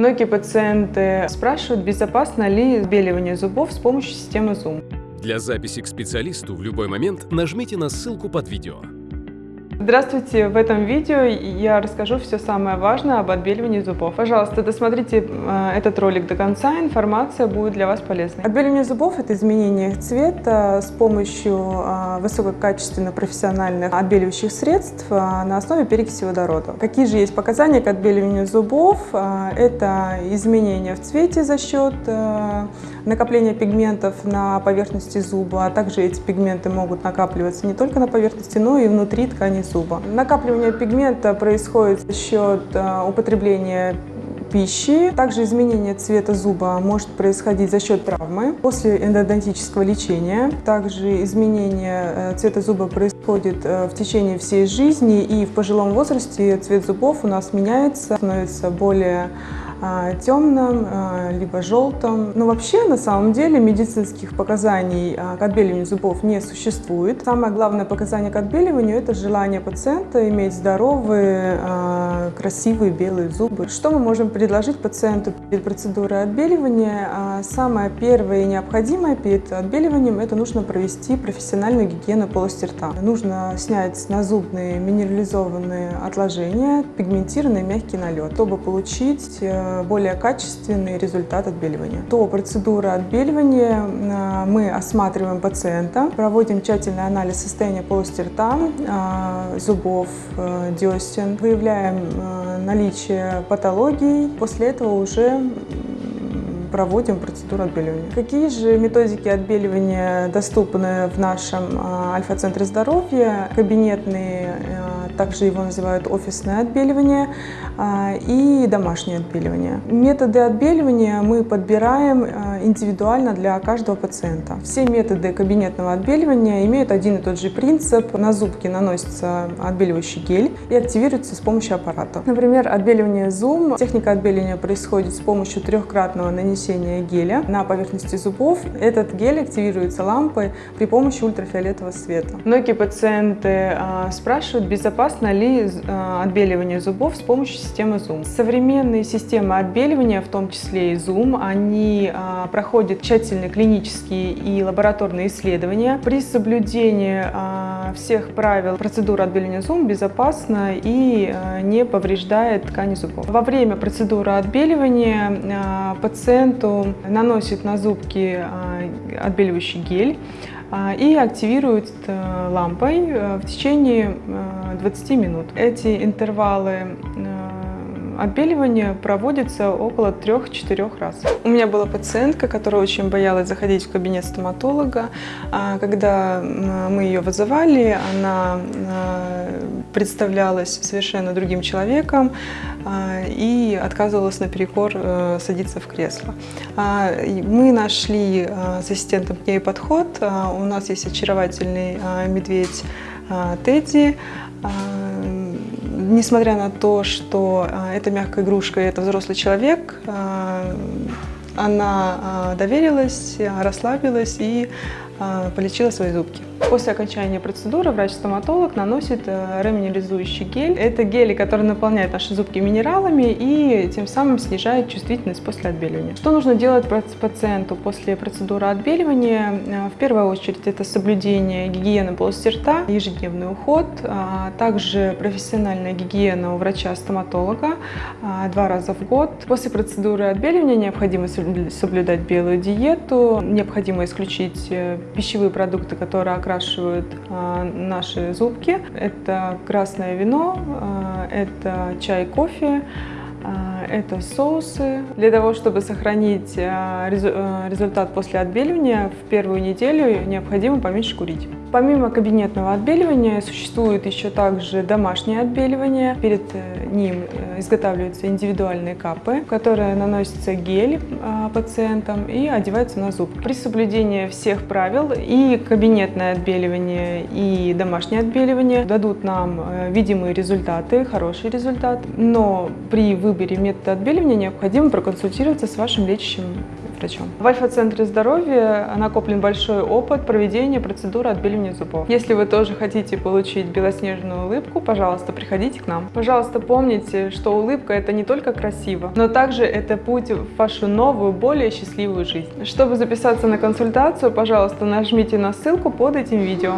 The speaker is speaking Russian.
Многие пациенты спрашивают, безопасно ли отбеливание зубов с помощью системы Zoom. Для записи к специалисту в любой момент нажмите на ссылку под видео. Здравствуйте! В этом видео я расскажу все самое важное об отбеливании зубов. Пожалуйста, досмотрите э, этот ролик до конца, информация будет для вас полезной. Отбеливание зубов – это изменение цвета с помощью э, высококачественных профессиональных отбеливающих средств э, на основе перекиси водорода. Какие же есть показания к отбеливанию зубов? Это изменение в цвете за счет накопления пигментов на поверхности зуба, а также эти пигменты могут накапливаться не только на поверхности, но и внутри ткани зуба. Накапливание пигмента происходит за счет э, употребления пищи. Также изменение цвета зуба может происходить за счет травмы после эндодонтического лечения. Также изменение э, цвета зуба происходит э, в течение всей жизни и в пожилом возрасте цвет зубов у нас меняется, становится более а, темным, а, либо желтым. Но вообще, на самом деле, медицинских показаний а, к отбеливанию зубов не существует. Самое главное показание к отбеливанию – это желание пациента иметь здоровые, красивые белые зубы. Что мы можем предложить пациенту перед процедурой отбеливания? Самое первое и необходимое перед отбеливанием – это нужно провести профессиональную гигиену полости рта. Нужно снять назубные минерализованные отложения, пигментированный мягкий налет, чтобы получить э, более качественный результат отбеливания. До процедуры отбеливания э, мы осматриваем пациента, проводим тщательный анализ состояния полости рта, э, зубов, десен, выявляем наличие патологий. После этого уже проводим процедуру отбеливания. Какие же методики отбеливания доступны в нашем Альфа-центре здоровья? Кабинетные также его называют офисное отбеливание а, и домашнее отбеливание. Методы отбеливания мы подбираем а, индивидуально для каждого пациента. Все методы кабинетного отбеливания имеют один и тот же принцип. На зубки наносится отбеливающий гель и активируется с помощью аппарата. Например, отбеливание Zoom. Техника отбеливания происходит с помощью трехкратного нанесения геля на поверхности зубов. Этот гель активируется лампой при помощи ультрафиолетового света. Многие пациенты а, спрашивают, безопасно безопасно ли э, отбеливание зубов с помощью системы Zoom. Современные системы отбеливания, в том числе и Zoom, они э, проходят тщательные клинические и лабораторные исследования. При соблюдении э, всех правил процедура отбеливания Zoom безопасна и не повреждает ткани зубов. Во время процедуры отбеливания пациенту наносит на зубки отбеливающий гель, а, и активируют э, лампой э, в течение 20 э, минут. Эти интервалы Отбеливание проводится около 3-4 раз. У меня была пациентка, которая очень боялась заходить в кабинет стоматолога. А, когда мы ее вызывали, она представлялась совершенно другим человеком а, и отказывалась наперекор э, садиться в кресло. А, мы нашли с ассистентом к ней подход. У нас есть очаровательный медведь Тедди, несмотря на то, что а, это мягкая игрушка и это взрослый человек, а, она а, доверилась, расслабилась и полечила свои зубки. После окончания процедуры врач-стоматолог наносит э, реминерализующий гель. Это гели, который наполняет наши зубки минералами и тем самым снижает чувствительность после отбеливания. Что нужно делать пациенту после процедуры отбеливания? Э, в первую очередь это соблюдение гигиены полости рта, ежедневный уход, а также профессиональная гигиена у врача-стоматолога а, два раза в год. После процедуры отбеливания необходимо соблюдать белую диету, необходимо исключить э, пищевые продукты, которые окрашивают а, наши зубки. Это красное вино, а, это чай, кофе, это соусы. Для того, чтобы сохранить результат после отбеливания, в первую неделю необходимо поменьше курить. Помимо кабинетного отбеливания существует еще также домашнее отбеливание. Перед э, ним э, изготавливаются индивидуальные капы, которые наносится гель а, пациентам и одевается на зуб. При соблюдении всех правил и кабинетное отбеливание, и домашнее отбеливание дадут нам э, видимые результаты, хороший результат. Но при выборе метода отбеливания необходимо проконсультироваться с вашим лечащим врачом. В Альфа-центре здоровья накоплен большой опыт проведения процедуры отбеливания зубов. Если вы тоже хотите получить белоснежную улыбку, пожалуйста, приходите к нам. Пожалуйста, помните, что улыбка это не только красиво, но также это путь в вашу новую, более счастливую жизнь. Чтобы записаться на консультацию, пожалуйста, нажмите на ссылку под этим видео.